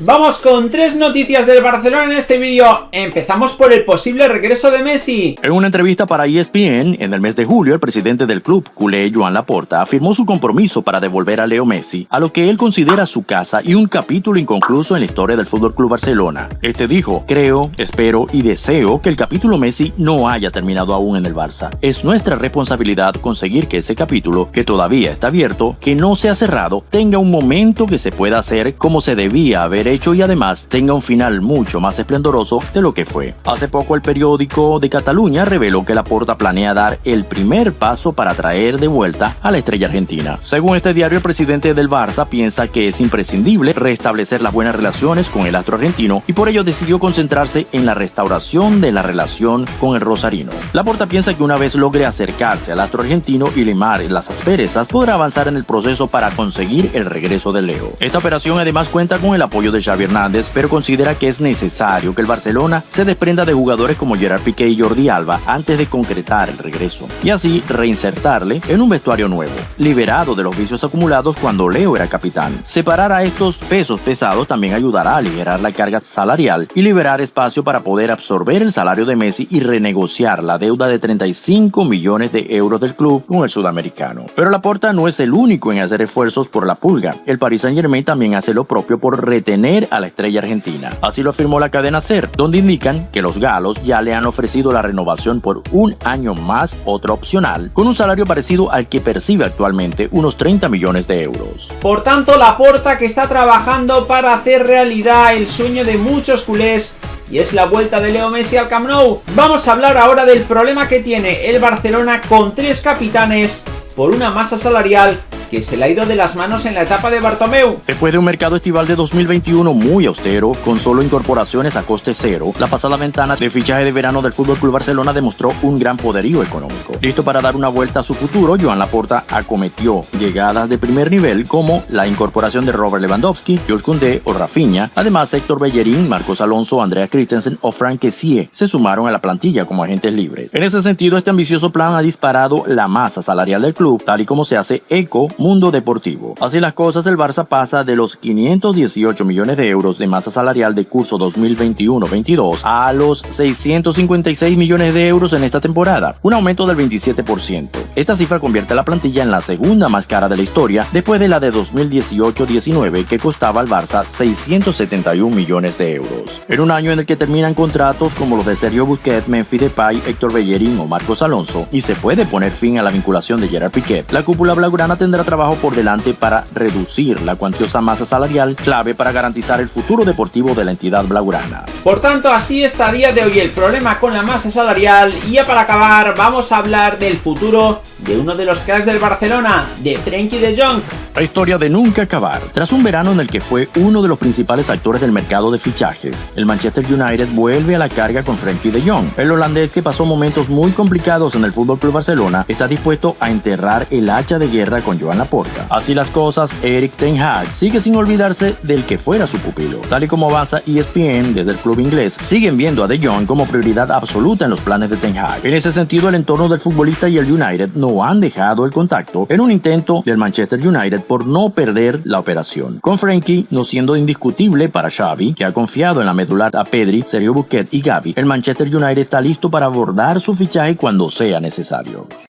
Vamos con tres noticias del Barcelona en este vídeo. Empezamos por el posible regreso de Messi. En una entrevista para ESPN, en el mes de julio, el presidente del club, culé Joan Laporta, afirmó su compromiso para devolver a Leo Messi a lo que él considera su casa y un capítulo inconcluso en la historia del Fútbol Club Barcelona. Este dijo, creo, espero y deseo que el capítulo Messi no haya terminado aún en el Barça. Es nuestra responsabilidad conseguir que ese capítulo, que todavía está abierto, que no se ha cerrado, tenga un momento que se pueda hacer como se debía haber hecho y además tenga un final mucho más esplendoroso de lo que fue. Hace poco el periódico de Cataluña reveló que Laporta planea dar el primer paso para traer de vuelta a la estrella argentina. Según este diario, el presidente del Barça piensa que es imprescindible restablecer las buenas relaciones con el astro argentino y por ello decidió concentrarse en la restauración de la relación con el rosarino. Laporta piensa que una vez logre acercarse al astro argentino y limar las asperezas, podrá avanzar en el proceso para conseguir el regreso de Leo. Esta operación además cuenta con el apoyo de Xavi Hernández, pero considera que es necesario que el Barcelona se desprenda de jugadores como Gerard Piqué y Jordi Alba antes de concretar el regreso, y así reinsertarle en un vestuario nuevo, liberado de los vicios acumulados cuando Leo era capitán. Separar a estos pesos pesados también ayudará a aligerar la carga salarial y liberar espacio para poder absorber el salario de Messi y renegociar la deuda de 35 millones de euros del club con el sudamericano. Pero Laporta no es el único en hacer esfuerzos por la pulga. El Paris Saint Germain también hace lo propio por retener a la estrella argentina. Así lo afirmó la cadena SER, donde indican que los galos ya le han ofrecido la renovación por un año más, otra opcional, con un salario parecido al que percibe actualmente, unos 30 millones de euros. Por tanto, la porta que está trabajando para hacer realidad el sueño de muchos culés y es la vuelta de Leo Messi al Camp Nou. Vamos a hablar ahora del problema que tiene el Barcelona con tres capitanes por una masa salarial que se le ha ido de las manos en la etapa de Bartomeu. Después de un mercado estival de 2021 muy austero, con solo incorporaciones a coste cero, la pasada ventana de fichaje de verano del FC Barcelona demostró un gran poderío económico. Listo para dar una vuelta a su futuro, Joan Laporta acometió llegadas de primer nivel como la incorporación de Robert Lewandowski, Jules Koundé o Rafinha. Además, Héctor Bellerín, Marcos Alonso, Andrea Christensen o Frank Kessie se sumaron a la plantilla como agentes libres. En ese sentido, este ambicioso plan ha disparado la masa salarial del club, tal y como se hace eco mundo deportivo. Así las cosas, el Barça pasa de los 518 millones de euros de masa salarial de curso 2021-22 a los 656 millones de euros en esta temporada, un aumento del 27%. Esta cifra convierte a la plantilla en la segunda más cara de la historia después de la de 2018-19 que costaba al Barça 671 millones de euros. En un año en el que terminan contratos como los de Sergio Busquets, Memphis Depay, Héctor Bellerín o Marcos Alonso y se puede poner fin a la vinculación de Gerard Piquet, la cúpula blaugrana tendrá trabajo por delante para reducir la cuantiosa masa salarial clave para garantizar el futuro deportivo de la entidad blaugrana. Por tanto, así está a día de hoy el problema con la masa salarial y ya para acabar vamos a hablar del futuro de uno de los cracks del Barcelona, de Frenkie de Jong. Historia de nunca acabar. Tras un verano en el que fue uno de los principales actores del mercado de fichajes, el Manchester United vuelve a la carga con Frenkie de Jong. El holandés que pasó momentos muy complicados en el FC Barcelona está dispuesto a enterrar el hacha de guerra con Joan Laporta. Así las cosas, Eric Ten Hag sigue sin olvidarse del que fuera su pupilo. Tal y como avanza ESPN desde el club inglés, siguen viendo a De Jong como prioridad absoluta en los planes de Ten Hag. En ese sentido, el entorno del futbolista y el United no han dejado el contacto en un intento del Manchester United por no perder la operación. Con Frankie no siendo indiscutible para Xavi, que ha confiado en la medular a Pedri, Sergio Busquets y Gavi, el Manchester United está listo para abordar su fichaje cuando sea necesario.